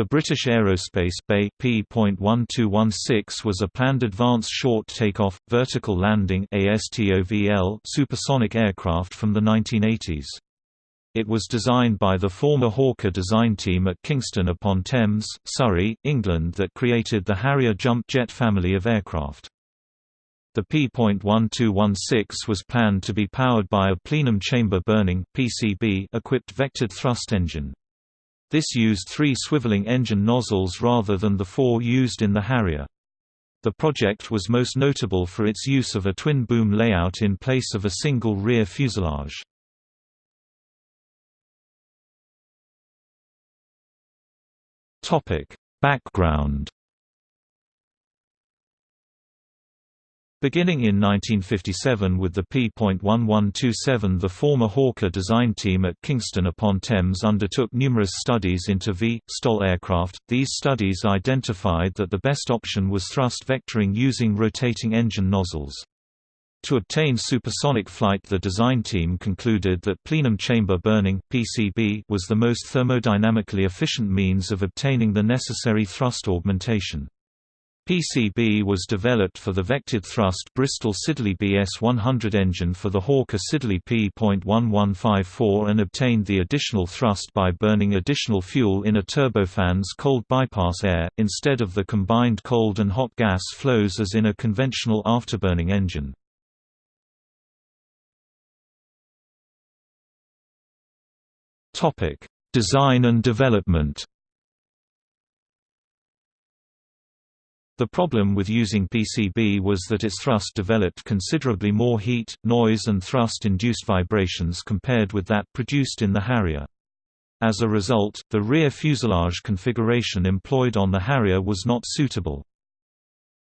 The British Aerospace BAe P.1216 was a planned advanced short takeoff, vertical landing supersonic aircraft from the 1980s. It was designed by the former Hawker design team at Kingston upon Thames, Surrey, England that created the Harrier jump jet family of aircraft. The P.1216 was planned to be powered by a plenum chamber burning equipped vectored thrust engine. This used three swiveling engine nozzles rather than the four used in the Harrier. The project was most notable for its use of a twin-boom layout in place of a single rear fuselage. Background Beginning in 1957 with the P.1127 the former Hawker design team at Kingston upon Thames undertook numerous studies into V. STOL aircraft. These studies identified that the best option was thrust vectoring using rotating engine nozzles. To obtain supersonic flight the design team concluded that plenum chamber burning PCB was the most thermodynamically efficient means of obtaining the necessary thrust augmentation. PCB was developed for the vectored thrust Bristol Siddeley BS-100 engine for the Hawker Siddeley P.1154 and obtained the additional thrust by burning additional fuel in a turbofan's cold bypass air, instead of the combined cold and hot gas flows as in a conventional afterburning engine. Design and development The problem with using PCB was that its thrust developed considerably more heat, noise and thrust-induced vibrations compared with that produced in the Harrier. As a result, the rear fuselage configuration employed on the Harrier was not suitable.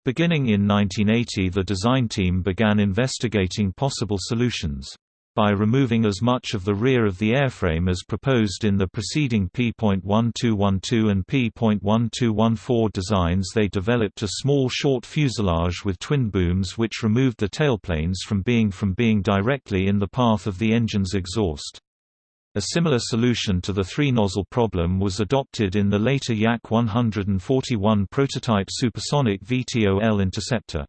Beginning in 1980 the design team began investigating possible solutions by removing as much of the rear of the airframe as proposed in the preceding P.1212 and P.1214 designs they developed a small short fuselage with twin booms which removed the tailplanes from being from being directly in the path of the engine's exhaust. A similar solution to the three-nozzle problem was adopted in the later Yak 141 prototype supersonic VTOL interceptor.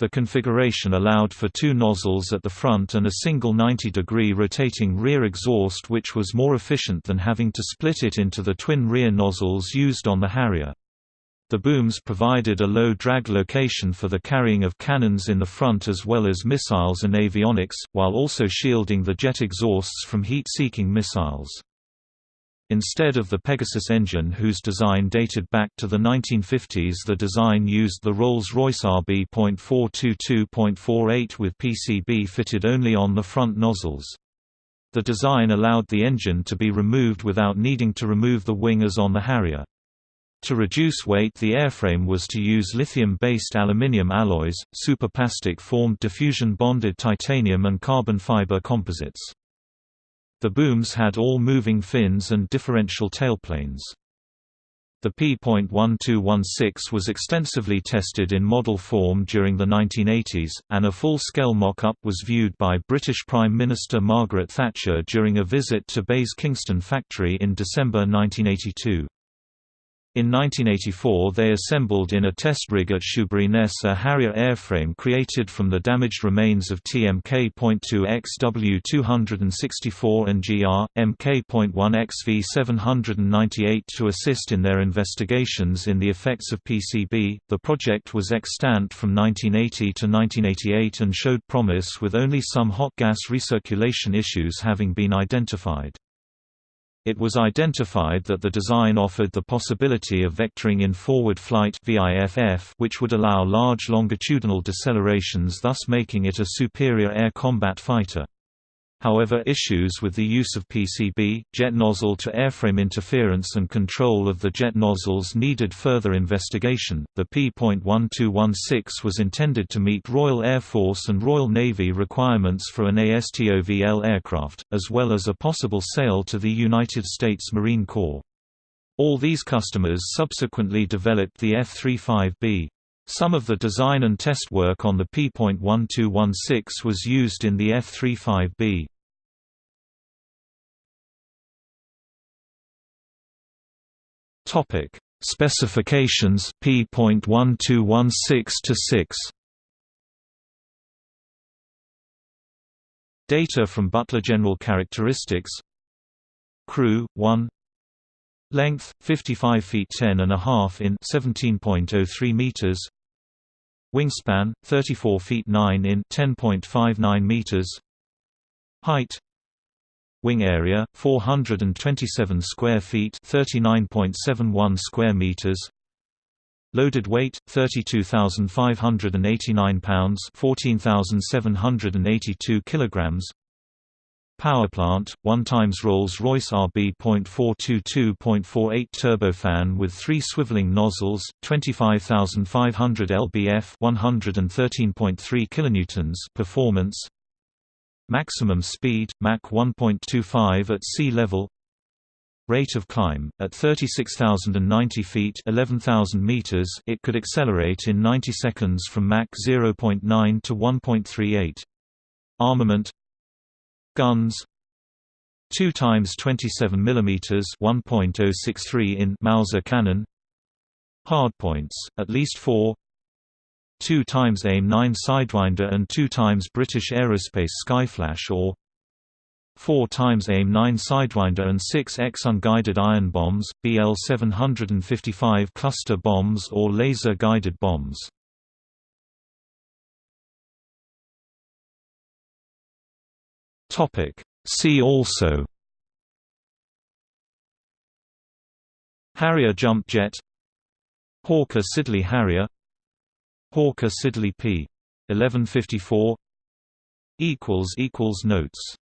The configuration allowed for two nozzles at the front and a single 90-degree rotating rear exhaust which was more efficient than having to split it into the twin rear nozzles used on the Harrier. The booms provided a low drag location for the carrying of cannons in the front as well as missiles and avionics, while also shielding the jet exhausts from heat-seeking missiles. Instead of the Pegasus engine whose design dated back to the 1950s the design used the Rolls-Royce RB.422.48 with PCB fitted only on the front nozzles. The design allowed the engine to be removed without needing to remove the wing as on the Harrier. To reduce weight the airframe was to use lithium-based aluminium alloys, superplastic-formed diffusion-bonded titanium and carbon fiber composites. The booms had all moving fins and differential tailplanes. The P.1216 was extensively tested in model form during the 1980s, and a full-scale mock-up was viewed by British Prime Minister Margaret Thatcher during a visit to BAe's Kingston factory in December 1982. In 1984 they assembled in a test rig at Shoeburyness a Harrier airframe created from the damaged remains of TMK.2 XW264 and GR, MK.1 XV798 to assist in their investigations in the effects of PCB. The project was extant from 1980 to 1988 and showed promise with only some hot gas recirculation issues having been identified. It was identified that the design offered the possibility of vectoring in forward flight which would allow large longitudinal decelerations thus making it a superior air combat fighter. However issues with the use of PCB, jet nozzle to airframe interference and control of the jet nozzles needed further investigation. The P.1216 was intended to meet Royal Air Force and Royal Navy requirements for an ASTOVL aircraft, as well as a possible sale to the United States Marine Corps. All these customers subsequently developed the F-35B. Some of the design and test work on the P.1216 was used in the F-35B. Topic: Specifications P.1216 to 6. Data from Buttler General Characteristics Crew 1 Length 55 feet 10 and a half in 17.03 meters Wingspan 34 feet 9 in 10.59 meters. Height. Wing area 427 square feet 39.71 square meters. Loaded weight 32589 pounds 14782 kilograms Power plant 1 times Rolls-Royce RB.422.48 turbofan with 3 swiveling nozzles 25500 lbf 113.3 kilonewtons performance Maximum speed Mach 1.25 at sea level rate of climb. At 36,090 feet 11,000 meters it could accelerate in 90 seconds from Mach 0.9 to 1.38. Armament Guns. 2 times 27 mm 1.063 in Mauser cannon. Hardpoints, at least 4 2 times AIM-9 Sidewinder and 2 times British Aerospace Skyflash or 4 times AIM-9 Sidewinder and 6X unguided iron bombs, BL-755 cluster bombs or laser-guided bombs. See also. Harrier jump jet. Hawker Siddeley Harrier. Hawker Siddeley P. 1154 Notes